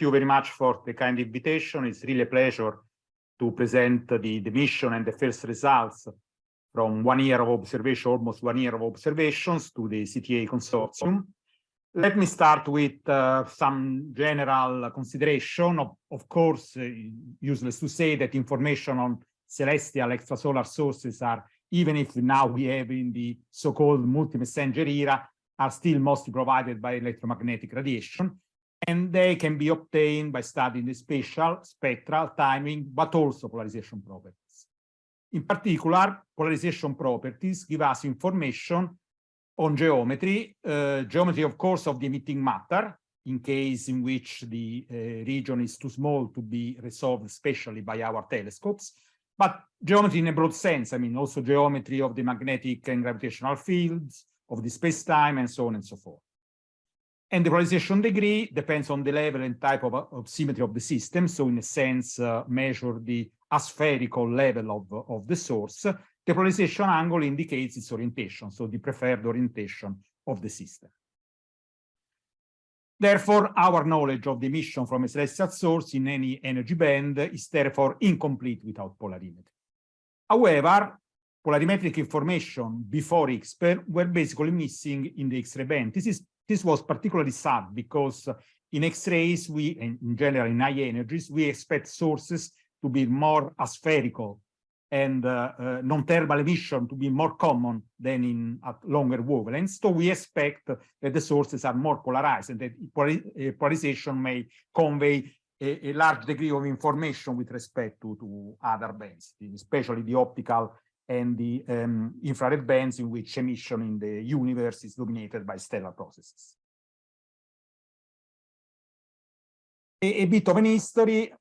you very much for the kind invitation. It's really a pleasure to present the, the mission and the first results from one year of observation, almost one year of observations to the CTA consortium. Let me start with uh, some general consideration. Of, of course, uh, useless to say that information on celestial extrasolar sources are, even if now we have in the so-called multi-messenger era, are still mostly provided by electromagnetic radiation and they can be obtained by studying the spatial, spectral, timing, but also polarization properties. In particular, polarization properties give us information on geometry, uh, geometry, of course, of the emitting matter, in case in which the uh, region is too small to be resolved spatially by our telescopes, but geometry in a broad sense, I mean, also geometry of the magnetic and gravitational fields, of the space-time, and so on and so forth. And the polarization degree depends on the level and type of, of symmetry of the system. So in a sense, uh, measure the aspherical level of, of the source. The polarization angle indicates its orientation, so the preferred orientation of the system. Therefore, our knowledge of the emission from a celestial source in any energy band is therefore incomplete without polarimetry. However, polarimetric information before IXPE were basically missing in the X-ray band. This is this was particularly sad because in X-rays, we, in general, in high energies, we expect sources to be more aspherical and uh, uh, non-thermal emission to be more common than in at longer wavelengths. So we expect that the sources are more polarized and that uh, polarization may convey a, a, large degree of information with respect to, to other bands, especially the optical and the um, infrared bands in which emission in the universe is dominated by stellar processes. A, a bit of an history,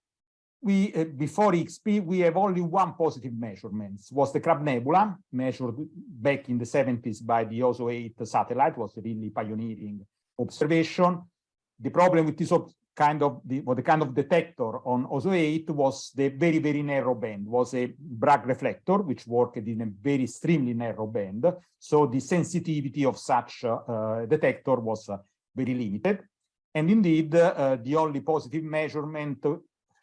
we uh, before IXPE, we have only one positive measurement, was the Crab Nebula, measured back in the 70s by the OSO 8 satellite, was really pioneering observation. The problem with this kind of the what the kind of detector on OSO 8 was the very very narrow band was a Bragg reflector which worked in a very extremely narrow band. So the sensitivity of such uh, detector was uh, very limited. And indeed uh, the only positive measurement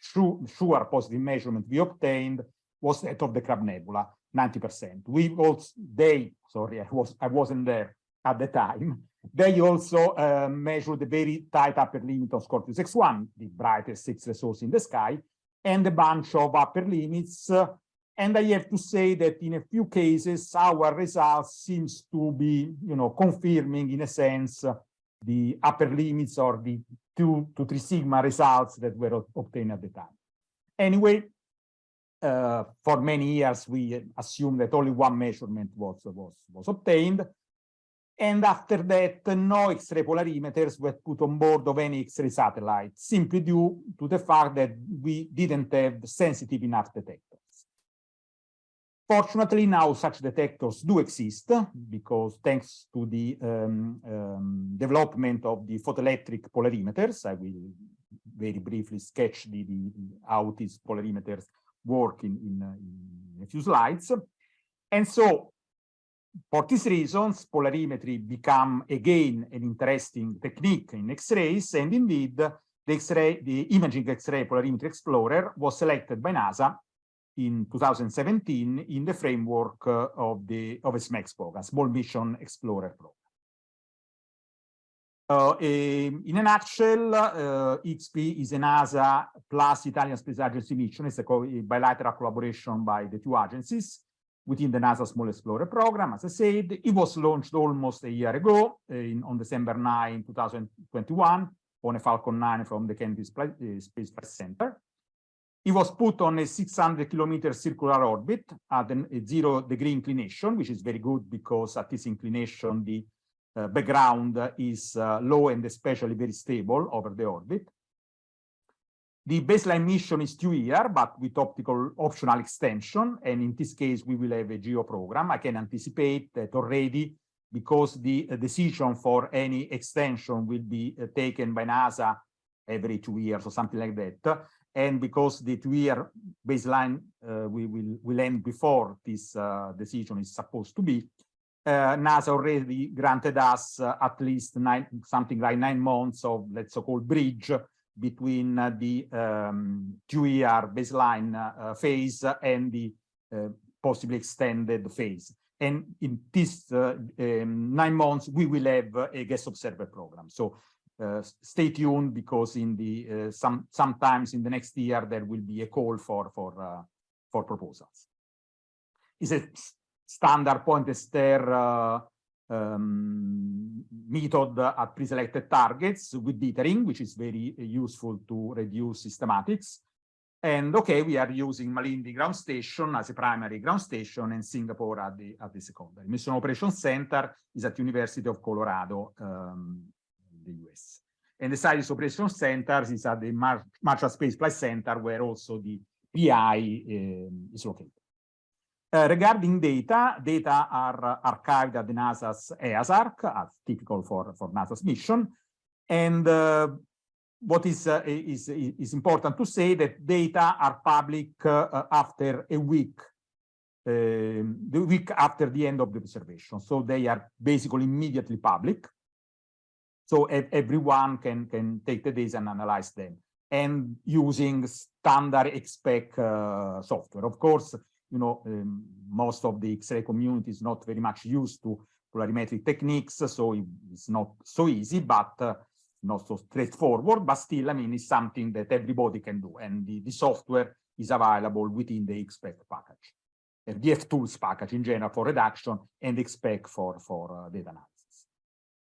sure, sure positive measurement we obtained was that of the Crab Nebula 90 percent. We also they sorry i was i wasn't there at the time they also uh, measure the very tight upper limit of Scorpius X1, the brightest X resource in the sky, and a bunch of upper limits. Uh, and I have to say that in a few cases, our results seems to be, you know, confirming in a sense the upper limits or the two to three sigma results that were obtained at the time. Anyway, uh, for many years, we assumed that only one measurement was, was, was obtained. And after that, no X-ray polarimeters were put on board of any X-ray satellite, simply due to the fact that we didn't have sensitive enough detectors. Fortunately, now such detectors do exist because thanks to the um, um, development of the photoelectric polarimeters, I will very briefly sketch the, the, how these polarimeters work in, in, in a few slides. And so for these reasons, polarimetry become again an interesting technique in X-rays, and indeed, the X-ray, the Imaging X-ray Polarimetry Explorer was selected by NASA in 2017 in the framework uh, of the of a Small Mission Explorer program. Uh, in a nutshell, uh, IXPE is a NASA plus Italian Space Agency mission. It's a bilateral collaboration by the two agencies within the NASA Small Explorer program. As I said, it was launched almost a year ago uh, in, on December 9, 2021 on a Falcon 9 from the Kennedy uh, Space Flight Center. It was put on a 600 kilometer circular orbit at a zero degree inclination, which is very good because at this inclination, the uh, background is uh, low and especially very stable over the orbit. The baseline mission is two year, but with optical optional extension. And in this case, we will have a GO program. I can anticipate that already because the uh, decision for any extension will be uh, taken by NASA every two years or something like that. And because the two-year baseline uh, we will, will end before this uh, decision is supposed to be, uh, NASA already granted us uh, at least nine, something like nine months of let's so-called bridge between uh, the um, two-year baseline uh, phase and the uh, possibly extended phase. And in this uh, um, nine months, we will have a guest observer program. So uh, stay tuned because in the uh, some sometimes in the next year there will be a call for for for proposals. It's a standard point Estaire um, method at pre-selected targets with dithering, which is very useful to reduce systematics. And okay, we are using Malindi ground station as a primary ground station and Singapore at the, at the secondary. Mission Operation Center is at University of Colorado um, the US. And the Science Operation Center is at the Mar Marshall Space Flight Center where also the PI um, is located. Uh, regarding data, data are archived at the NASA's HEASARC, as typical for, for NASA's mission. And uh, what is, uh, is, is important to say that data are public uh, after a week, um, the week after the end of the observation. So they are basically immediately public. So everyone can, can take the data and analyze them and using standard expect uh, software. Of course, you know, um, most of the X-ray community is not very much used to polarimetric techniques, so it's not so easy, but uh, not so straightforward, but still, I mean, it's something that everybody can do, and the, the software is available within the XPEC package, the DFTools package in general for reduction, and XSPEC for, for uh, data analysis,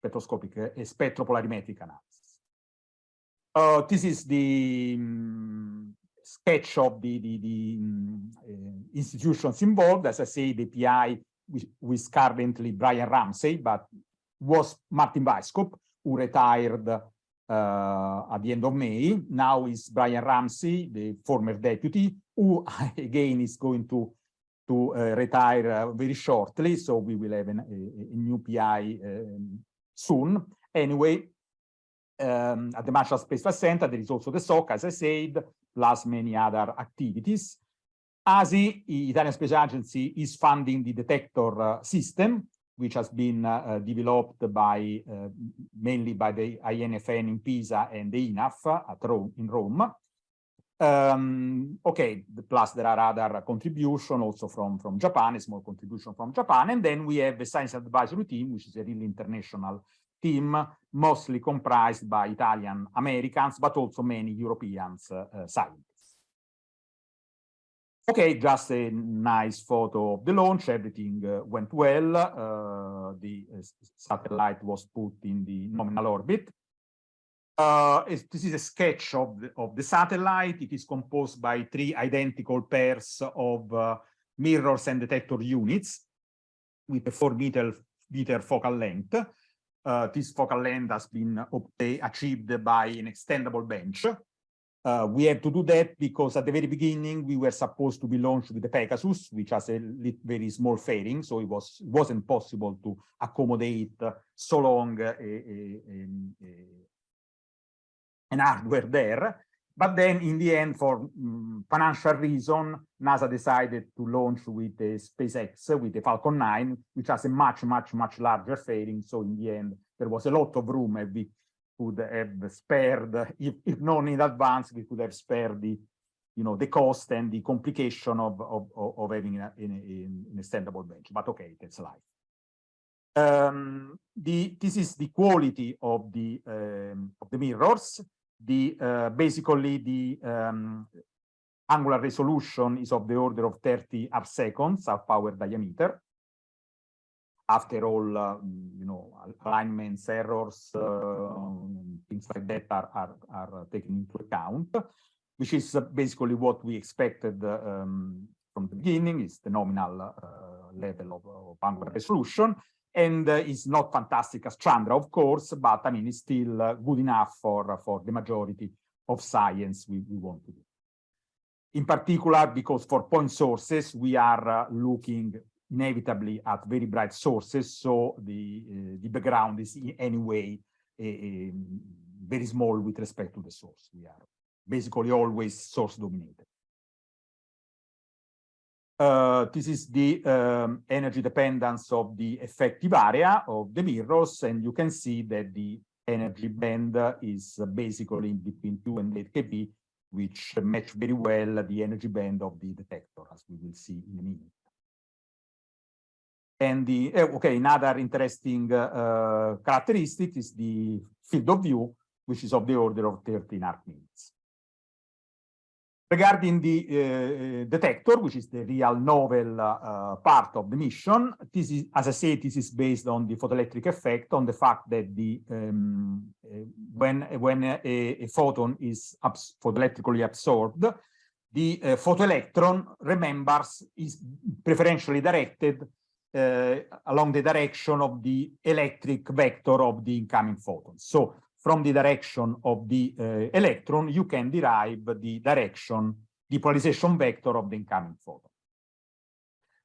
spectroscopic, uh, spectropolarimetric analysis. Uh, this is the um, sketch of the, the, the um, uh, institutions involved. As I say, the PI with currently Brian Ramsey, but was Martin Weisskopf, who retired uh, at the end of May. Now is Brian Ramsey, the former deputy, who again is going to to uh, retire uh, very shortly. So we will have an, a, a, new PI um, soon. Anyway, um, at the Marshall Space Flight Center, there is also the SOC, as I said, plus many other activities. ASI, the Italian Space Agency, is funding the detector uh, system, which has been uh, uh developed by uh, mainly by the INFN in Pisa and the INAF at Rome, in Rome. Um, okay, plus there are other contributions also from, from Japan, a small contribution from Japan. And then we have the science advisory team, which is a really international team, mostly comprised by Italian Americans, but also many Europeans uh, scientists. Okay, just a nice photo of the launch. Everything uh, went well. Uh, the uh, satellite was put in the nominal orbit. Uh, this is a sketch of the, of the satellite. It is composed by three identical pairs of uh, mirrors and detector units with a four meter, meter focal length uh, this focal length has been achieved by an extendable bench. Uh, we had to do that because at the very beginning we were supposed to be launched with the Pegasus, which has a very small fairing, so it was wasn't possible to accommodate so long a, an hardware there. But then in the end, for um, financial reason, NASA decided to launch with the SpaceX, with the Falcon 9, which has a much, much, much larger fairing. So in the end, there was a lot of room and we could have spared, if, if known in advance, we could have spared the, you know, the cost and the complication of, of, of having an a, extendable bench. But okay, that's life. Um, the, this is the quality of the, um, of the mirrors the uh, basically the um, angular resolution is of the order of 30 arc seconds half power diameter. After all, uh, you know, alignments, errors, uh, things like that are, are, are taken into account, which is basically what we expected um, from the beginning, is the nominal uh, level of, of angular resolution and uh, is not fantastic as Chandra, of course, but I mean, it's still uh, good enough for, for the majority of science we, we want to do. In particular, because for point sources, we are uh, looking inevitably at very bright sources, so the, uh, the background is in any way very small with respect to the source. We are basically always source dominated. Uh, this is the um, energy dependence of the effective area of the mirrors, and you can see that the energy band is basically in between 2 and 8 keV, which match very well the energy band of the detector, as we will see in a minute. And the, okay, another interesting uh, characteristic is the field of view, which is of the order of 13 arc minutes. Regarding the uh, detector, which is the real novel uh, part of the mission, this is, as I said, this is based on the photoelectric effect, on the fact that the um, uh, when when a, a, photon is abs photoelectrically absorbed, the uh, photoelectron remembers is preferentially directed uh, along the direction of the electric vector of the incoming photon. So from the direction of the uh, electron, you can derive the direction, the polarization vector of the incoming photon.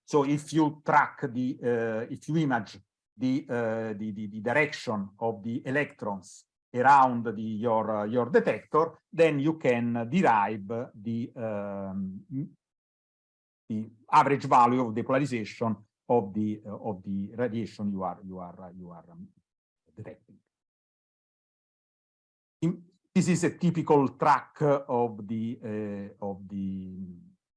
So if you track the, uh, if you image the, uh, the, the, the, direction of the electrons around the, your, uh, your detector, then you can derive the, um, the average value of the polarization of the, uh, of the radiation you are, you are, you are um, detecting this is a typical track of the uh, of the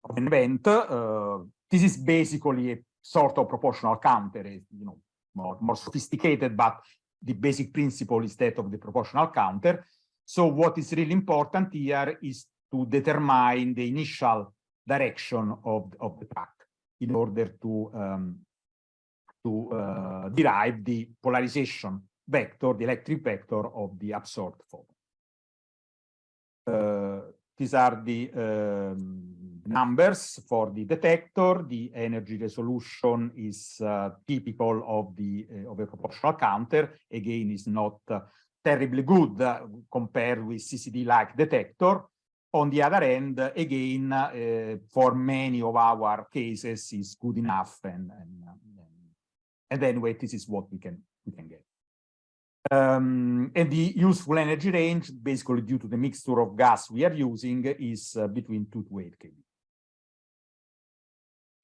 of an event. Uh, this is basically a sort of proportional counter, you know, more, more sophisticated, but the basic principle is that of the proportional counter. So what is really important here is to determine the initial direction of, of the track in order to um, to uh, derive the polarization vector, the electric vector of the absorbed photon. Uh, these are the um, numbers for the detector. The energy resolution is uh, typical of the uh, of a proportional counter. Again, is not uh, terribly good uh, compared with CCD-like detector. On the other end, again, uh, for many of our cases, is good enough, and and, and anyway, this is what we can we can get. Um, and the useful energy range, basically due to the mixture of gas we are using, is uh, between 2 to 8 kV.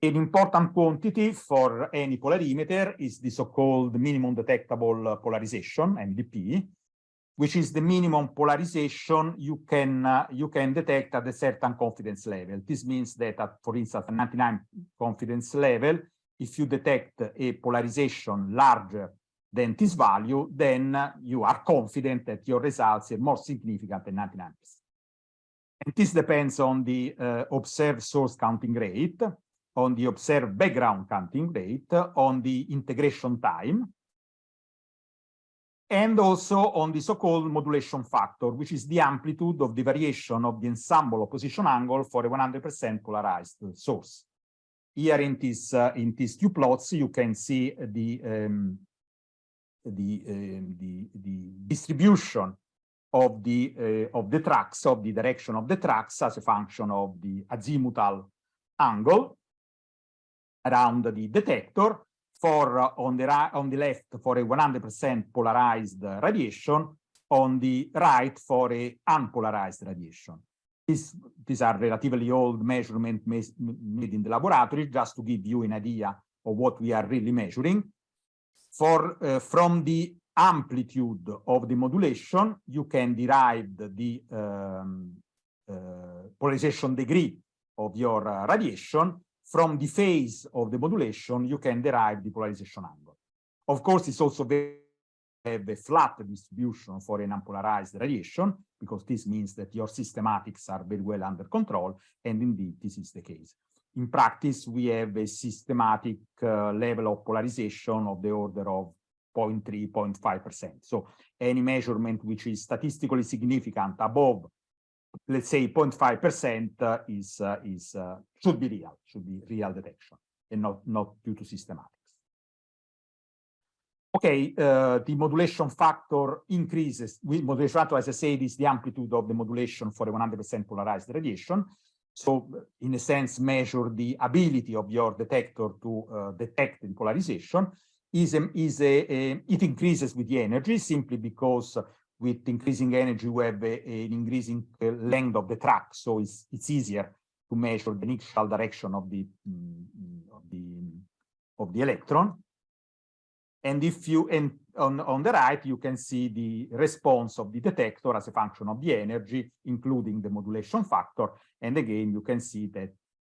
An important quantity for any polarimeter is the so-called minimum detectable polarization, MDP, which is the minimum polarization you can uh, you can detect at a certain confidence level. This means that, at, for instance, a 99 confidence level, if you detect a polarization larger than this value, then you are confident that your results are more significant than 99%. And this depends on the uh, observed source counting rate, on the observed background counting rate, on the integration time, and also on the so-called modulation factor, which is the amplitude of the variation of the ensemble opposition angle for a 100% polarized source. Here in, this, uh, in these two plots, you can see the um, the, uh, the, the distribution of the uh, of the tracks of the direction of the tracks as a function of the azimuthal angle around the detector for uh, on the right on the left for a 100% polarized radiation on the right for a unpolarized radiation these these are relatively old measurements made in the laboratory just to give you an idea of what we are really measuring for uh, from the amplitude of the modulation, you can derive the um, uh, polarization degree of your uh, radiation. From the phase of the modulation, you can derive the polarization angle. Of course, it's also very have a flat distribution for an unpolarized radiation, because this means that your systematics are very well under control, and indeed this is the case in practice, we have a systematic uh, level of polarization of the order of 0.3, 0.5%. So any measurement which is statistically significant above, let's say 0.5% uh, is, uh, is uh, should be real, should be real detection and not, not due to systematics. Okay, uh, the modulation factor increases. Modulation factor, as I said, is the amplitude of the modulation for a 100% polarized radiation. So in a sense, measure the ability of your detector to uh, detect the polarization is, a, is a, a, it increases with the energy simply because with increasing energy we have a, an increasing uh, length of the track. So it's, it's easier to measure the initial direction of the, mm, of the, of the electron. And if you, and on, on the right, you can see the response of the detector as a function of the energy, including the modulation factor. And again, you can see that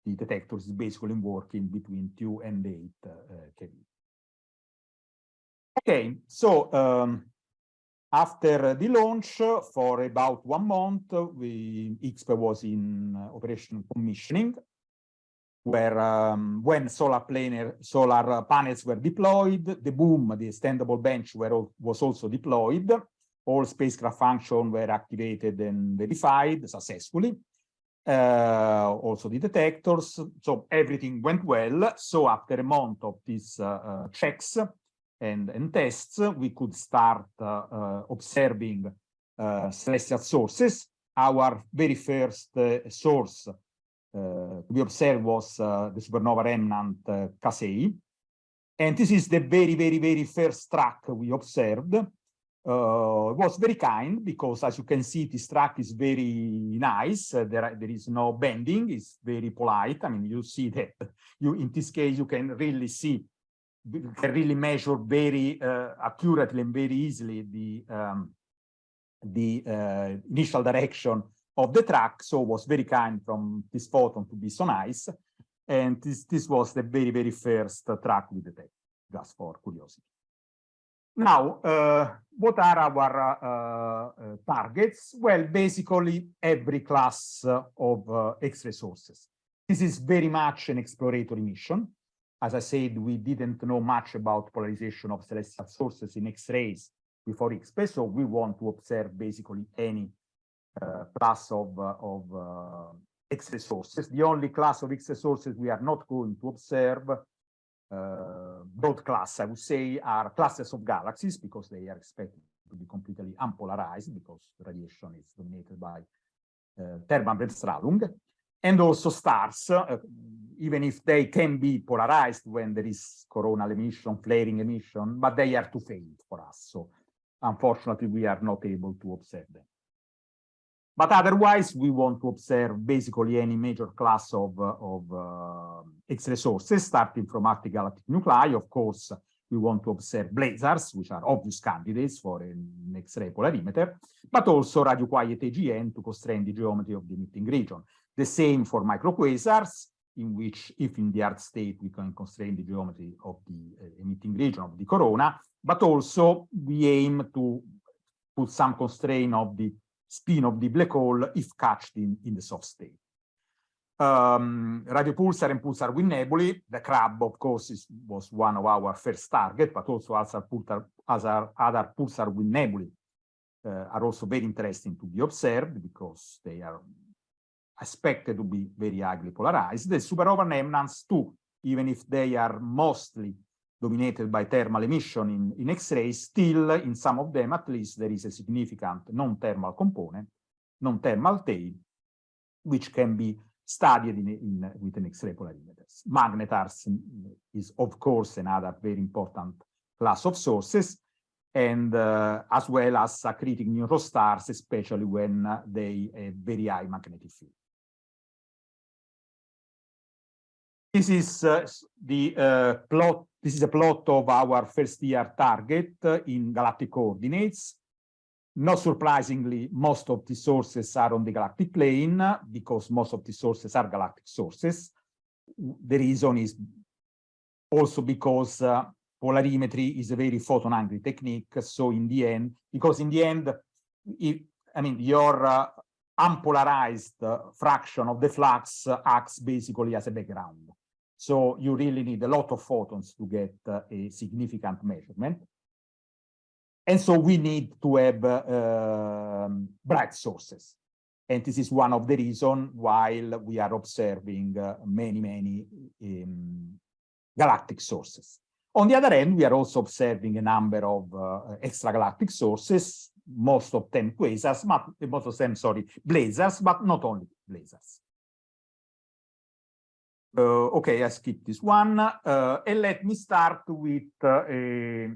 the detector is basically working between 2 and 8 uh, kV. Okay, so um, after the launch, for about one month, we, IXPE was in uh, operation commissioning, where um, when solar solar panels were deployed, the boom, the extendable bench were, was also deployed. All spacecraft functions were activated and verified successfully. Uh, also the detectors. So everything went well. So after a month of these uh, uh checks, and, and tests, we could start uh, uh, observing uh, celestial sources. Our very first source to be observed was the supernova remnant Cas A. And this is the very, very, very first track we observed. Uh, was very kind because as you can see this track is very nice uh, there there is no bending it's very polite i mean you see that you in this case you can really see can really measure very uh, accurately and very easily the um, the uh, initial direction of the track. So was very kind from this photon to be so nice. And this, this was the very, very first uh, track we detected, just for curiosity. Now, uh, what are our uh, uh, targets? Well, basically every class of X-ray sources. This is very much an exploratory mission. As I said, we didn't know much about polarization of celestial sources in X-rays before IXPE, so we want to observe basically any uh, class of, uh, of uh, X-ray sources. The only class of X-ray sources we are not going to observe, uh, broad class, I would say, are clusters of galaxies because they are expected to be completely unpolarized because radiation is dominated by uh, Bremsstrahlung and also stars, uh, even if they can be polarized when there is coronal emission, flaring emission, but they are too faint for us. So unfortunately, we are not able to observe them. But otherwise, we want to observe basically any major class of, uh, of uh, X-ray sources, starting from galactic nuclei. Of course, we want to observe blazars, which are obvious candidates for an X-ray polarimeter, but also radio quiet AGN to constrain the geometry of the emitting region. The same for microquasars, in which if in the hard state we can constrain the geometry of the uh, emitting region of the corona, but also we aim to put some constraint of the spin of the black hole if catched in, in the soft state. Um, radio pulsar and pulsar wind nebulae, the crab, of course, is, was one of our first target, but also other pulsar, other, other pulsar wind nebulae uh, are also very interesting to be observed because they are expected to be very highly polarized. The supernova remnants too, even if they are mostly dominated by thermal emission in, in X-rays, still in some of them at least there is a significant non-thermal component, non-thermal tail, which can be studied in, in, with an X-ray polarimeters. Magnetars is of course another very important class of sources, and uh, as well as accreting neutron stars, especially when uh, they have very high magnetic field. This is uh, the uh, plot. This is a plot of our first year target uh, in galactic coordinates. Not surprisingly, most of the sources are on the galactic plane because most of the sources are galactic sources. The reason is also because uh, polarimetry is a very photon-hungry technique. So in the end, because in the end, I mean, your uh, unpolarized uh, fraction of the flux acts basically as a background. So you really need a lot of photons to get uh, a significant measurement. And so we need to have uh, um, bright sources. And this is one of the reasons while we are observing uh, many, many um, galactic sources. On the other hand, we are also observing a number of uh, extragalactic sources, most of them quasars, but most of them, sorry, blazars, but not only blazars. Uh, okay, I skip this one. Uh, and let me start with uh, a,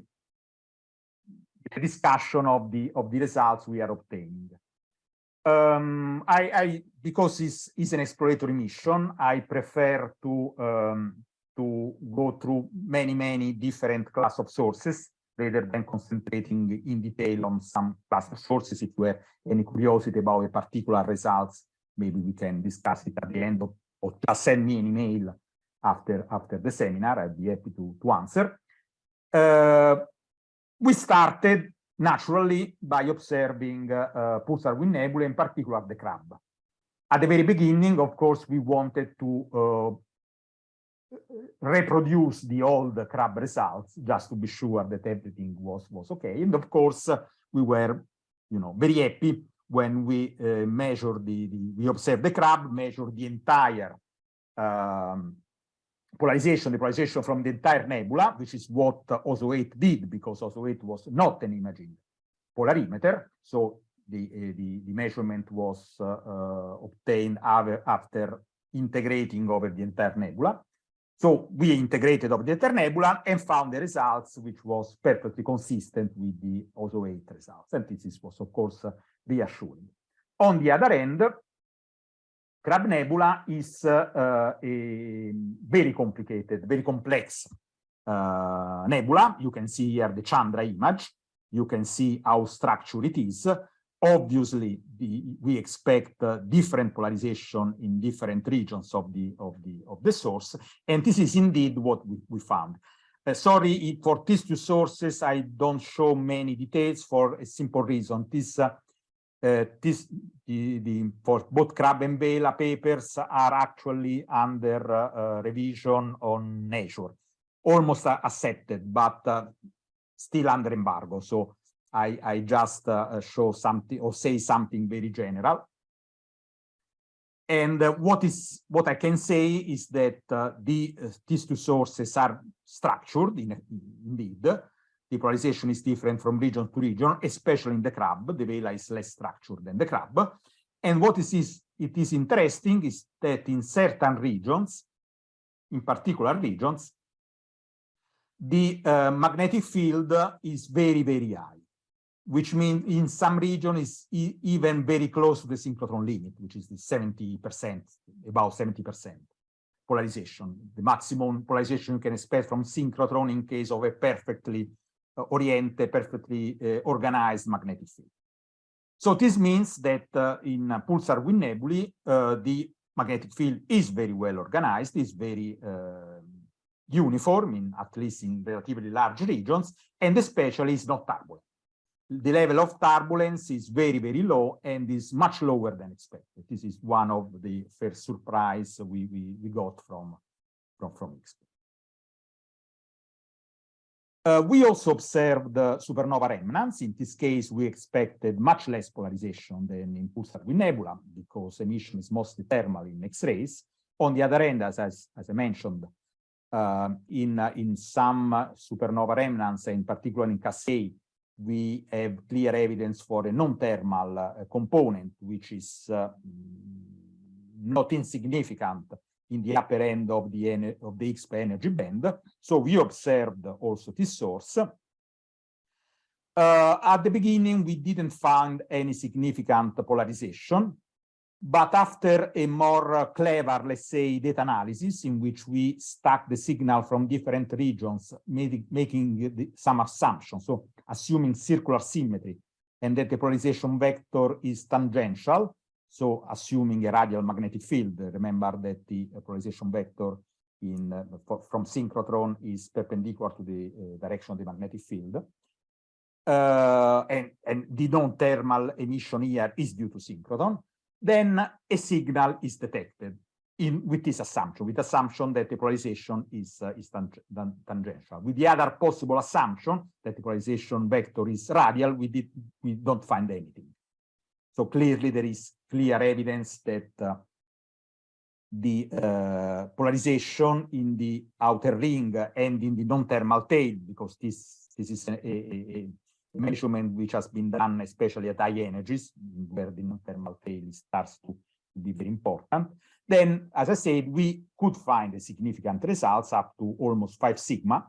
a, discussion of the of the results we are obtaining. Um, I, I, because it's, it's an exploratory mission, I prefer to um, to go through many, many different class of sources rather than concentrating in detail on some class of sources. If you have any curiosity about a particular results, maybe we can discuss it at the end of, or just send me an email after, after the seminar. I'd be happy to, to answer. Uh, we started naturally by observing uh, uh, pulsar wind nebula, in particular the crab. At the very beginning, of course, we wanted to uh, reproduce the old crab results just to be sure that everything was was okay and of course we were you know very happy when we uh, measured the, the, we observe the crab measure the entire um, polarization the polarization from the entire nebula which is what OSO 8 did because OSO 8 was not an imaging polarimeter. So the uh, the, the measurement was uh, uh obtained after integrating over the entire nebula so we integrated of the nebula and found the results, which was perfectly consistent with the OSO 8 results. And this was, of course, reassuring. On the other end, Crab Nebula is uh, a very complicated, very complex uh, nebula. You can see here the Chandra image. You can see how structured it is. Obviously, the, we expect uh, different polarization in different regions of the of the of the source, and this is indeed what we, we found. Uh, sorry for these two sources, I don't show many details for a simple reason. This uh, uh, this the, the for both Crab and Vela papers are actually under uh, revision on Nature, almost accepted, but still under embargo. So I, I just uh, show something or say something very general. And uh, what is what I can say is that uh, the uh, these two sources are structured in, indeed. The polarization is different from region to region, especially in the crab. The vela is less structured than the crab. And what is, is it is interesting is that in certain regions, in particular regions, the uh, magnetic field is very, very high which means in some region is e even very close to the synchrotron limit, which is the 70%, about 70% polarization, the maximum polarization you can expect from synchrotron in case of a perfectly uh, oriented, perfectly uh, organized magnetic field. So this means that uh, in pulsar wind nebulae, uh, the magnetic field is very well organized, is very uh, uniform, in at least in relatively large regions, and especially is not turbulent the level of turbulence is very, very low and is much lower than expected. This is one of the first surprise we, we, we got from, from, from. Uh, we also observed the supernova remnants. In this case, we expected much less polarization than in pulsar wind nebula because emission is mostly thermal in X-rays. On the other end, as, as, as I mentioned, uh, in, uh, in some supernova remnants, in particular in Cas A, we have clear evidence for a non-thermal uh, component, which is uh, not insignificant in the upper end of the, of the IXPE energy band. So we observed also this source. Uh, at the beginning, we didn't find any significant polarization. But after a more clever, let's say, data analysis in which we stack the signal from different regions, making some assumptions, so assuming circular symmetry and that the polarization vector is tangential, so assuming a radial magnetic field, remember that the polarization vector in uh, for, from synchrotron is perpendicular to the uh, direction of the magnetic field. Uh, and, and the non-thermal emission here is due to synchrotron then a signal is detected in with this assumption, with assumption that the polarization is, uh, is tang tangential. With the other possible assumption that the polarization vector is radial, we, did, we don't find anything. So clearly there is clear evidence that uh, the uh, polarization in the outer ring and in the non-thermal tail, because this, this is a, a measurement which has been done especially at high energies, where the non-thermal tail starts to be very important. Then, as I said, we could find significant results up to almost 5 sigma.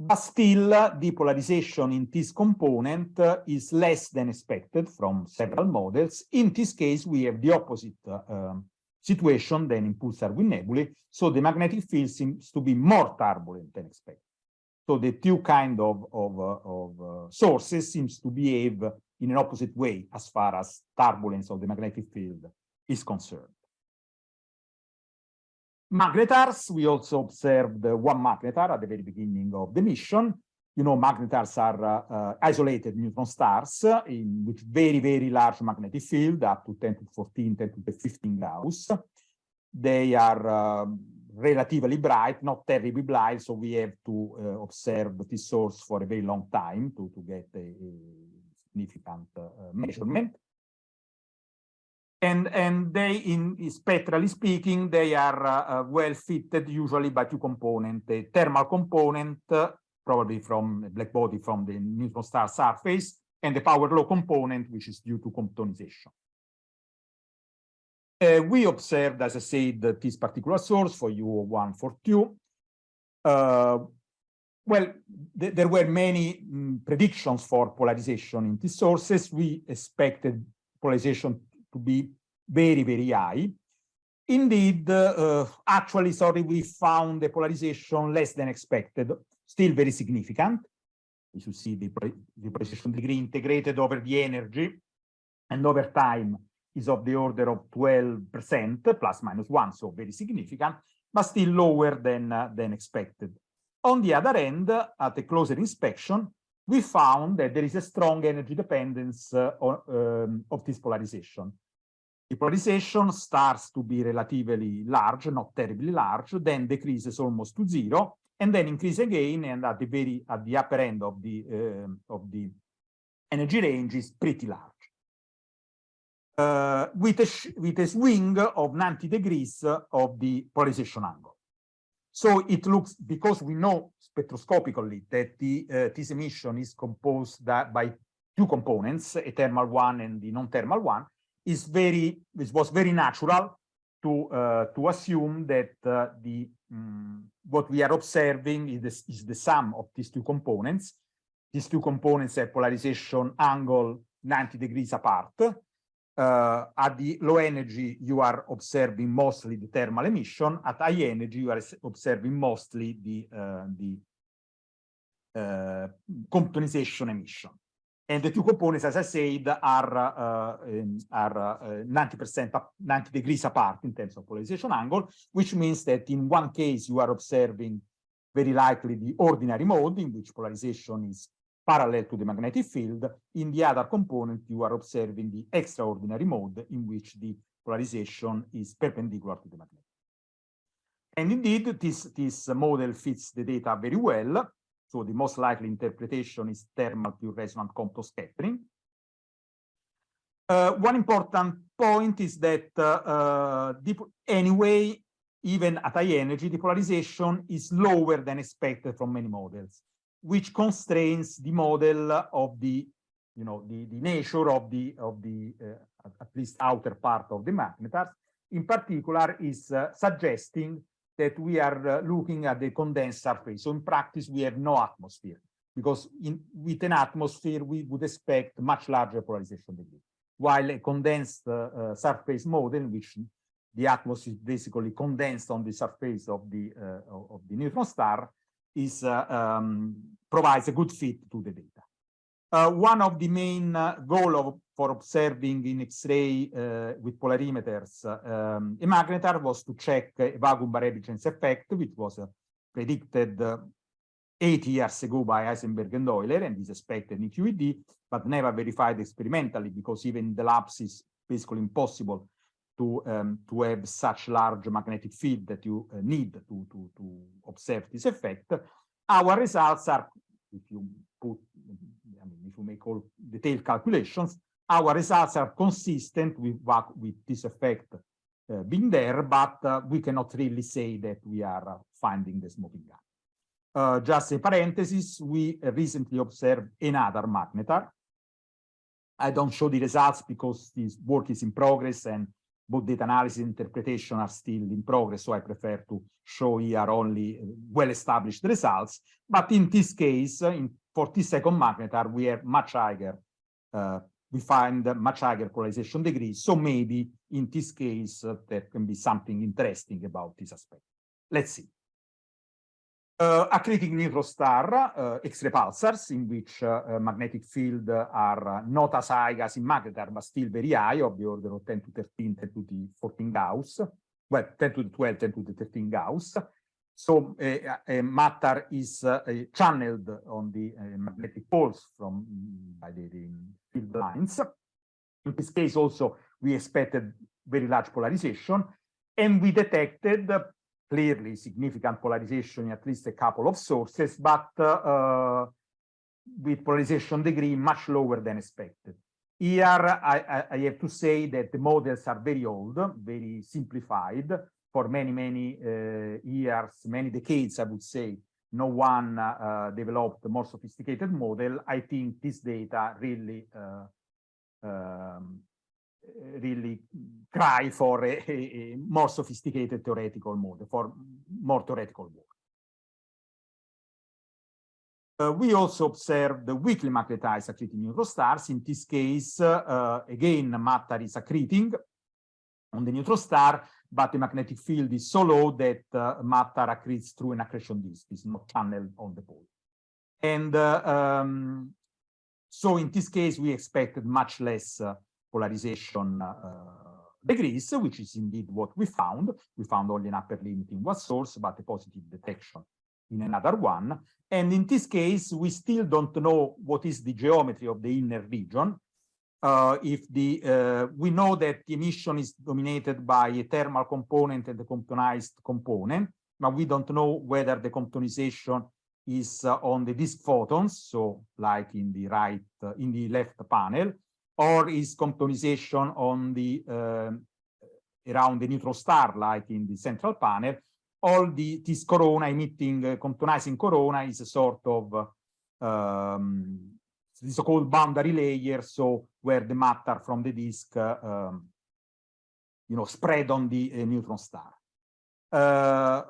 But still, the polarization in this component uh, is less than expected from several models. In this case, we have the opposite uh, situation than in pulsar wind nebulae. So the magnetic field seems to be more turbulent than expected. So the two kind of, of, uh, of uh, sources seems to behave in an opposite way as far as turbulence of the magnetic field is concerned. Magnetars, we also observed one magnetar at the very beginning of the mission. You know, magnetars are uh, uh, isolated neutron stars in with very, very large magnetic field, up to 10 to 14, 10 to 15 Gauss. They are uh, relatively bright, not terribly bright, so we have to uh, observe this source for a very long time to, to get a, a significant uh, measurement. And and they in spectrally speaking they are uh, well fitted usually by two components a thermal component probably from a black body from the neutron star surface and the power law component which is due to comptonization uh, we observed as i said this particular source for u142 uh, well, th there were many mm, predictions for polarization in these sources. We expected polarization to be very, very high. Indeed, uh, actually, sorry, we found the polarization less than expected, still very significant. You should see the, the polarization degree integrated over the energy and over time is of the order of 12% plus minus one, so very significant, but still lower than, uh, than expected. On the other end, at a closer inspection, we found that there is a strong energy dependence uh, on, um, of this polarization. The polarization starts to be relatively large, not terribly large, then decreases almost to zero, and then increase again, and at the very at the upper end of the uh, of the energy range is pretty large. Uh, with a with a swing of 90 degrees of the polarization angle. So it looks, because we know spectroscopically that the, uh, this emission is composed by two components, a thermal one and the non-thermal one, is very, it was very natural to, uh, to assume that uh, the, um, what we are observing is, this, is the sum of these two components. These two components have polarization angle 90 degrees apart, uh, at the low energy, you are observing mostly the thermal emission. At high energy, you are observing mostly the, uh, the uh, comptonization emission. And the two components, as I said, are uh, are 90% uh, 90 degrees apart in terms of polarization angle, which means that in one case you are observing very likely the ordinary mode in which polarization is parallel to the magnetic field. In the other component, you are observing the extraordinary mode in which the polarization is perpendicular to the magnetic. And indeed, this, this model fits the data very well. So the most likely interpretation is thermal pure resonant Compton scattering. Uh, one important point is that uh, uh, anyway, even at high energy, the polarization is lower than expected from many models which constrains the model of the, you know, the, the nature of the, of the uh, at least outer part of the magnetars. In particular, is uh, suggesting that we are uh, looking at the condensed surface. So in practice, we have no atmosphere because in, with an atmosphere, we would expect much larger polarization degree. While a condensed uh, uh, surface model, in which the atmosphere is basically condensed on the surface of the uh, of the neutron star, is um, provides a good fit to the data. Uh, one of the main uh, goal of, for observing in X-ray uh, with polarimeters um, a magnetar was to check a vacuum variability effect, which was uh, predicted uh, eight years ago by Heisenberg and Euler and is expected in QED, but never verified experimentally because even the labs is basically impossible to um, to have such large magnetic field that you uh, need to, to to observe this effect. Our results are, if you put, I mean, if you make all detailed calculations, our results are consistent with what with this effect uh, being there, but uh, we cannot really say that we are finding the smoking gun. Uh, just a parenthesis, we recently observed another magnetar. I don't show the results because this work is in progress and both data analysis and interpretation are still in progress, so I prefer to show here only uh, well-established results. But in this case, in, for this second magnetar, we have much higher uh, we find much higher polarization degree. So maybe in this case, uh, there can be something interesting about this aspect. Let's see. Uh, critic neutron star, uh, X-ray pulsars, in which uh, magnetic field are not as high as in magnetars, but still very high, of the order of 10 to 13, 10 to the 14 Gauss, well, 10 to the 12, 10 to the 13 Gauss. So matter is channeled on the magnetic poles from by the, the field lines. In this case, also, we expected very large polarization, and we detected clearly significant polarization in at least a couple of sources, but uh, with polarization degree much lower than expected. Here, I, I, have to say that the models are very old, very simplified. For many, many uh, years, many decades, I would say, no one uh, developed a more sophisticated model. I think this data really uh, um, really cry for a, a, more sophisticated theoretical model, for more theoretical work. Uh, we also observed the weakly magnetized accreting neutron stars. In this case, uh, again, matter is accreting on the neutron star, but the magnetic field is so low that uh, matter accretes through an accretion disk, it's not channeled on the pole. And uh, um, so in this case, we expected much less uh, polarization uh, degrees, which is indeed what we found. We found only an upper limit in one source, but a positive detection in another one. And in this case, we still don't know what is the geometry of the inner region. Uh, if the uh, we know that the emission is dominated by a thermal component and a comptonized component, but we don't know whether the comptonization is uh, on the disk photons, so like in the right, in the left panel, or is comptonization on the uh, around the neutron star, like in the central panel, all the this corona emitting uh, comptonizing corona is a sort of um, the so-called boundary layer, so where the matter from the disk, uh, um, you know, spread on the uh, neutron star. Uh,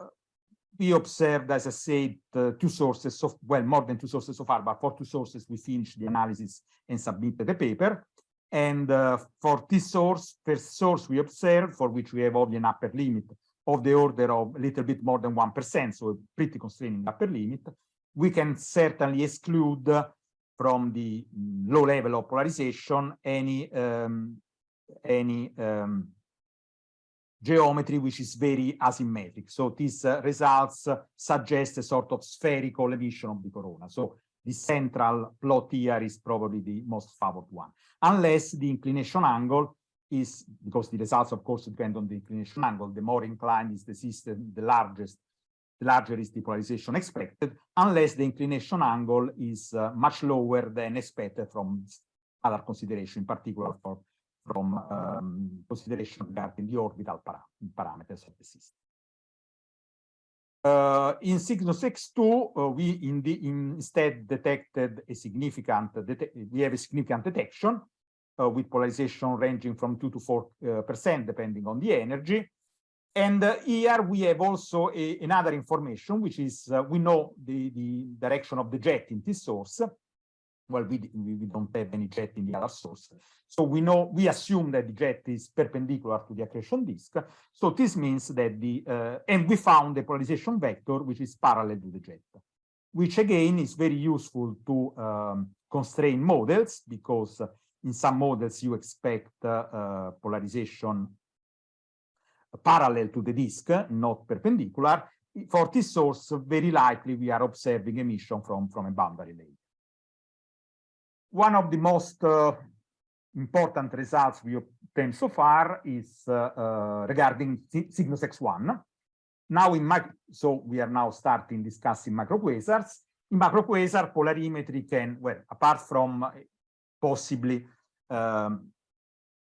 we observed, as I said, uh, two sources, of, well, more than two sources so far, but for two sources, we finished the analysis and submitted the paper. And uh, for this source, first source we observe, for which we have only an upper limit of the order of a little bit more than 1%, so a pretty constraining upper limit, we can certainly exclude from the low level of polarization any um, any um, geometry which is very asymmetric. So these uh, results suggest a sort of spherical emission of the corona. So the central plot here is probably the most favored one, unless the inclination angle is, because the results, of course, depend on the inclination angle, the more inclined is the system, the largest, the larger is the polarization expected, unless the inclination angle is uh, much lower than expected from other consideration, in particular for, from um, consideration regarding the orbital param parameters of the system. Uh, in Cygnus X2, uh, we in the, in instead detected a significant, we have a significant detection uh, with polarization ranging from 2 to 4 uh, percent, depending on the energy. And uh, here we have also a, another information, which is uh, we know the, the direction of the jet in this source, well, we, we don't have any jet in the other source. So we know, we assume that the jet is perpendicular to the accretion disk. So this means that the, uh, and we found the polarization vector, which is parallel to the jet, which again is very useful to um, constrain models because in some models you expect uh, uh, polarization parallel to the disk, not perpendicular. For this source, very likely we are observing emission from, from a boundary layer one of the most uh, important results we obtained so far is uh, uh, regarding Cygnus X1. Now in micro, so we are now starting discussing microquasars. In microquasar, polarimetry can, well, apart from possibly um,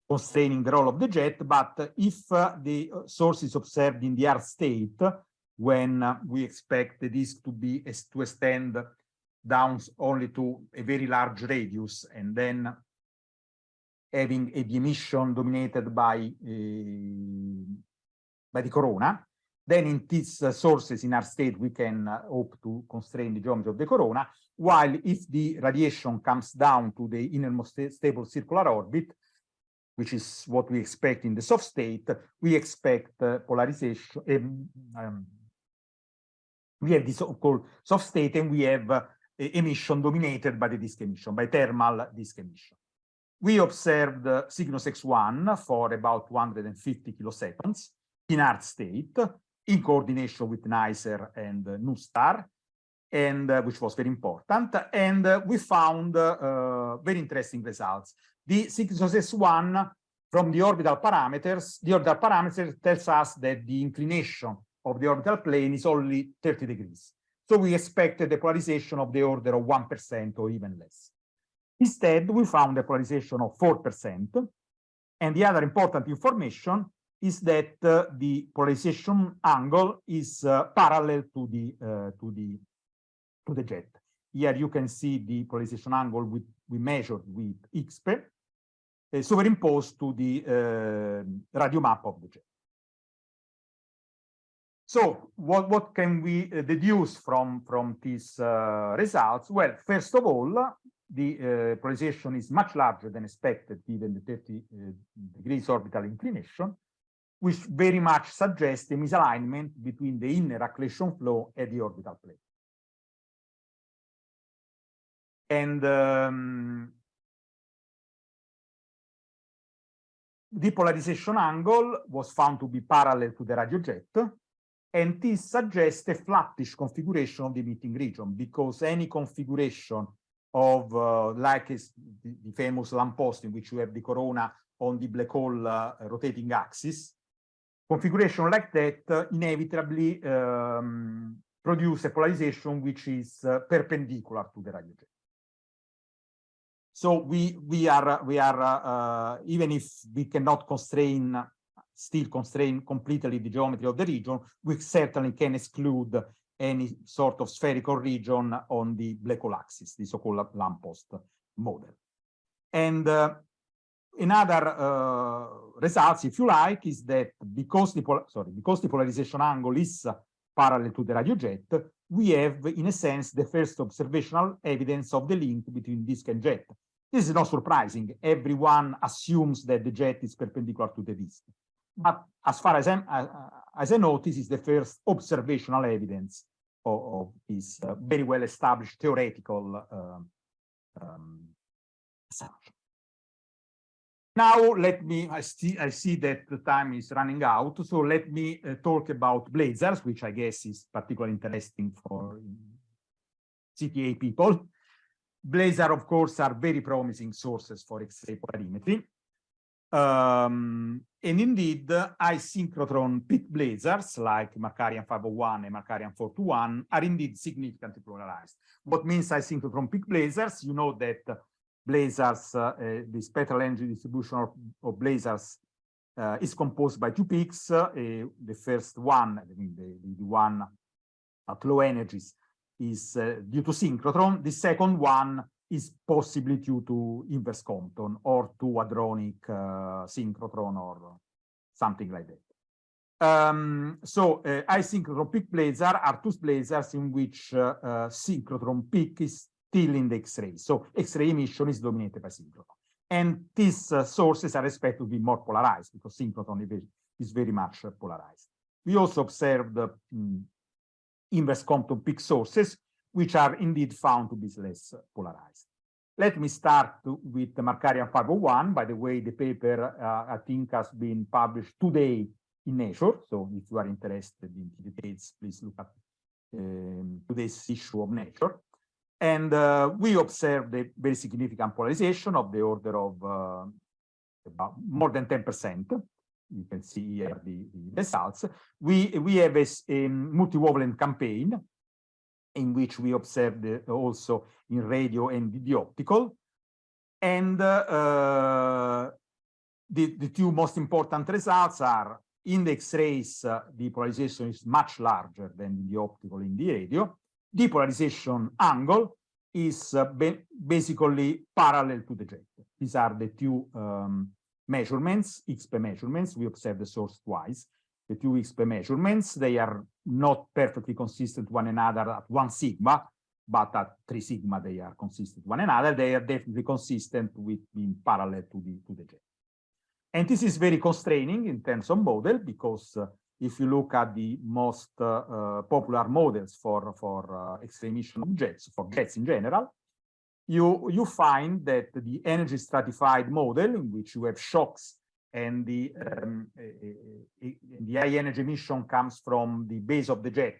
constraining the role of the jet, but if uh, the source is observed in the hard state, when uh, we expect the disk to be to extend down only to a very large radius and then having a emission dominated by uh, by the corona, then in these uh, sources in hard state, we can uh, hope to constrain the geometry of the corona, while if the radiation comes down to the innermost stable circular orbit, which is what we expect in the soft state, we expect uh, polarization. Um, um, we have this so-called soft state, and we have uh, emission dominated by the disk emission, by thermal disk emission. We observed uh, Cygnus X1 for about 250 kiloseconds in hard state, in coordination with NICER and NuSTAR, and uh, which was very important. And uh, we found uh, very interesting results. The Cygnus X1 from the orbital parameters, the orbital parameter tells us that the inclination of the orbital plane is only 30 degrees. So we expected a polarization of the order of 1% or even less. Instead, we found a polarization of 4%. And the other important information is that uh, the polarization angle is uh, parallel to the uh, to the to the jet. Here you can see the polarization angle we, we measured with IXPE uh, superimposed to the uh, radio map of the jet. So what, what can we uh, deduce from, from these uh, results? Well, first of all, the uh, polarization is much larger than expected given the 30 uh, degrees orbital inclination which very much suggests a misalignment between the inner accretion flow and the orbital plane. And um, the polarization angle was found to be parallel to the radio jet, and this suggests a flattish configuration of the emitting region, because any configuration of, uh, like the, famous lamppost in which you have the corona on the black hole uh, rotating axis, configuration like that uh, inevitably um, produce a polarization which is uh, perpendicular to the radio jet. So we we are we are uh, even if we cannot constrain still constrain completely the geometry of the region, we certainly can exclude any sort of spherical region on the black hole axis, the so-called lamppost model. And uh, another uh, results, if you like, is that because the sorry because the polarization angle is parallel to the radio jet, we have, in a sense, the first observational evidence of the link between disk and jet. This is not surprising. Everyone assumes that the jet is perpendicular to the disk. But as far as, I'm, uh, as I know, this is the first observational evidence of, of this uh, very well established theoretical uh, um, assumption. Now let me, I see, I see that the time is running out, so let me uh, talk about blazars, which I guess is particularly interesting for CTA people. Blazar, of course, are very promising sources for X-ray polarimetry. Um, and indeed, isynchrotron peak blazars like Markarian 501 and Markarian 421 are indeed significantly polarized. What means isynchrotron peak blazars? You know that blazars, uh, uh, the spectral energy distribution of, of blazars uh, is composed by two peaks. the first one, I mean the, the one at low energies, is due to synchrotron. The second one is possibly due to inverse Compton or to hadronic uh, synchrotron or something like that. Um, so uh, isynchrotron peak blazar are two blazars in which uh, uh, synchrotron peak is still in the X-ray. So X-ray emission is dominated by synchrotron. And these uh, sources are expected to be more polarized because synchrotron is very much uh, polarized. We also observed um, inverse Compton peak sources, which are indeed found to be less polarized. Let me start with the Markarian 501. By the way, the paper, uh, I think, has been published today in Nature. So if you are interested in the details, please look at um, today's issue of Nature. And uh, we observed a very significant polarization of the order of uh, about more than 10%. You can see here the, the results. We, we have a, a multi-wavelength campaign in which we observed also in radio and the optical. And uh, the, the two most important results are in the X-rays, uh, the polarization is much larger than in the optical in the radio depolarization angle is uh, basically parallel to the jet. These are the two um, measurements, IXPE measurements. We observe the source twice. The two IXPE measurements. They are not perfectly consistent one another at one sigma, but at three sigma they are consistent one another. They are definitely consistent with being parallel to the to the jet. And this is very constraining in terms of model because uh, if you look at the most uh, uh, popular models for for uh, X-ray emission of jets, for jets in general, you you find that the energy stratified model in which you have shocks and the um, uh, the high energy emission comes from the base of the jet,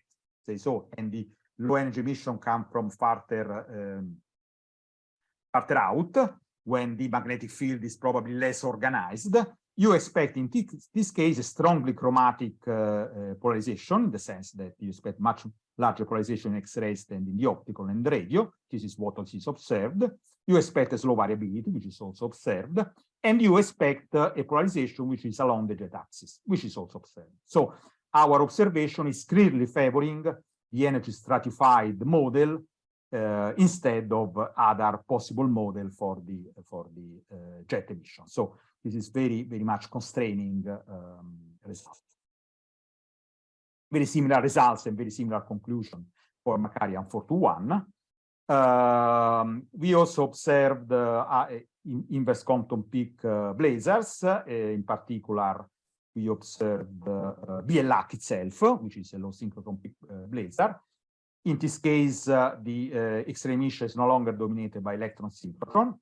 say so, and the low energy emission come from farther um, farther out when the magnetic field is probably less organized. You expect in this case a strongly chromatic uh, uh, polarization in the sense that you expect much larger polarization in X-rays than in the optical and radio. This is what is observed. You expect a slow variability, which is also observed. And you expect uh, a polarization which is along the jet axis, which is also observed. So our observation is clearly favoring the energy stratified model uh, instead of other possible model for the for the uh, jet emission. So this is very very much constraining um, results. Very similar results and very similar conclusion for Markarian 421. Um, we also observed uh, in inverse Compton peak uh, blazars, uh, in particular we observed uh, BL Lac itself, which is a low synchrotron peak uh, blazar, in this case, uh, the uh, X-ray emission is no longer dominated by electron synchrotron.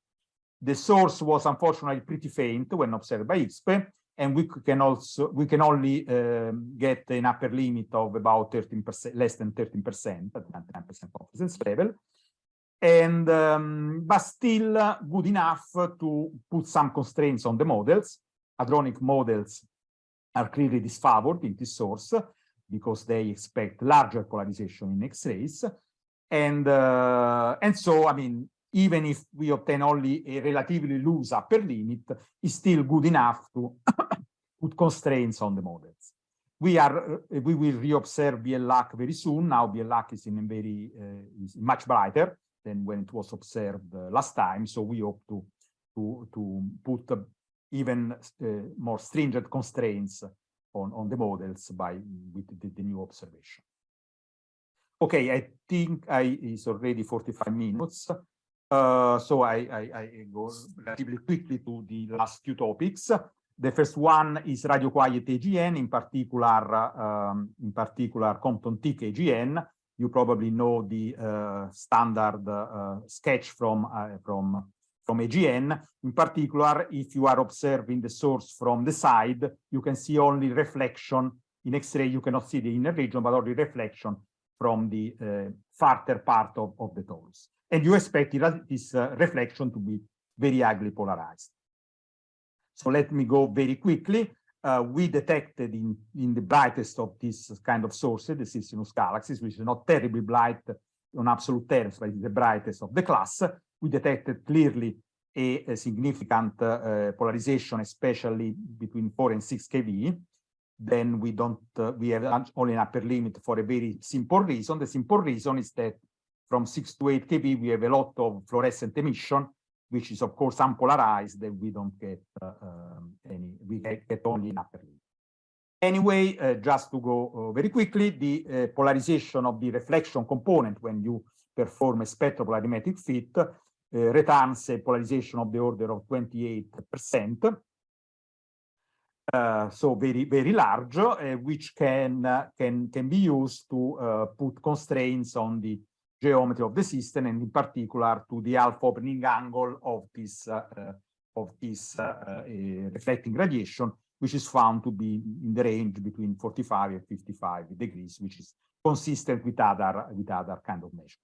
The source was unfortunately pretty faint when observed by IXPE, and we can also we can only um, get an upper limit of about 13%, less than 13% at 99% confidence level. And um, but still good enough to put some constraints on the models. Hadronic models are clearly disfavored in this source because they expect larger polarization in X-rays. And, uh, and so, I mean, even if we obtain only a relatively loose upper limit, it's still good enough to put constraints on the models. We are, uh, we will reobserve BL Lac very soon. Now BL Lac is in very, uh, is much brighter than when it was observed uh, last time. So we hope to, to, to put even uh, more stringent constraints on, on the models by with the, the new observation. Okay, I think I is already 45 minutes. Uh, so I, I, I, go relatively quickly to the last two topics. The first one is radio quiet AGN, in particular, um, in particular Compton thick AGN. You probably know the uh, standard uh, sketch from uh, from from AGN. In particular, if you are observing the source from the side, you can see only reflection. In X-ray, you cannot see the inner region, but only reflection from the uh, farther part of, of the torus. And you expect this uh, reflection to be very highly polarized. So let me go very quickly. Uh, we detected in, in the brightest of this kind of sources, the Circinus galaxies, which is not terribly bright on absolute terms, but it's the brightest of the class, we detected clearly a, a significant uh, polarization, especially between 4 and 6 keV. Then we don't, uh, we have only an upper limit for a very simple reason. The simple reason is that from 6 to 8 keV, we have a lot of fluorescent emission, which is of course unpolarized, and we don't get uh, um, any, we get, only an upper limit. Anyway, uh, just to go uh, very quickly, the uh, polarization of the reflection component when you perform a spectropolarimetric fit uh, returns a polarization of the order of 28%. Uh, so very very large, uh, which can uh, can can be used to uh, put constraints on the geometry of the system, and in particular to the alpha opening angle of this uh, of this reflecting radiation, which is found to be in the range between 45 and 55 degrees, which is consistent with other with other kind of measures.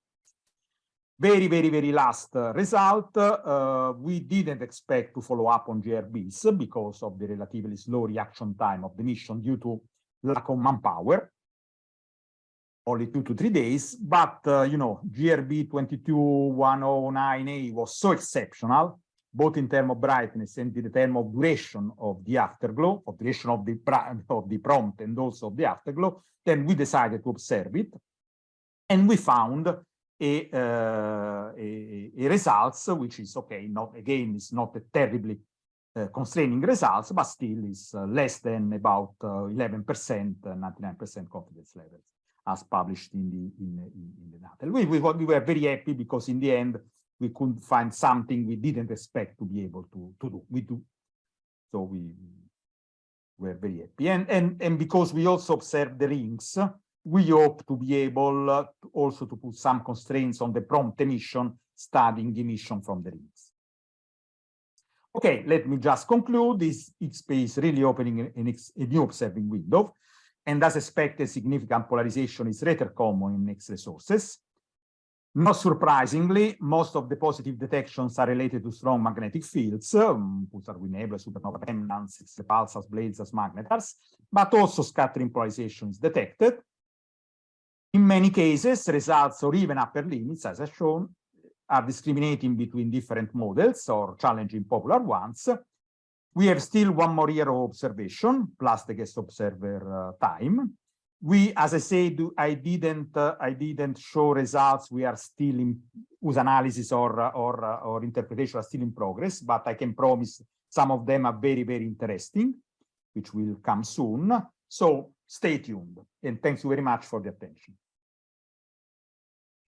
Very, very, very last uh, result, uh, we didn't expect to follow up on GRBs because of the relatively slow reaction time of the mission due to lack of manpower, only two to three days. But, uh, you know, GRB 221009A was so exceptional, both in terms of brightness and in terms of duration of the afterglow, of duration of the, of the prompt and also of the afterglow, then we decided to observe it. And we found a, uh, a, a, results, which is okay, not again, it's not a terribly uh, constraining results, but still is uh, less than about 11%, 99% confidence levels as published in the in, in, in the data. We, we, we were very happy because in the end, we could find something we didn't expect to be able to, to do. We do. So we were very happy. And, and, and because we also observed the rings, we hope to be able uh, to also to put some constraints on the prompt emission, studying emission from the rings. Okay, let me just conclude. This IXPE is really opening an, a new observing window. And as expected, significant polarization is rather common in X-ray sources. Not surprisingly, most of the positive detections are related to strong magnetic fields, um, pulsar nebula, supernova remnants, pulsars, blazars, magnetars, but also scattering polarization is detected. In many cases, results or even upper limits, as I've shown, are discriminating between different models or challenging popular ones. We have still one more year of observation, plus the guest observer uh, time we, as I said, I didn't, uh, I didn't show results. We are still in whose analysis or or or interpretation are still in progress, but I can promise some of them are very very interesting, which will come soon. So stay tuned, and thanks you very much for the attention.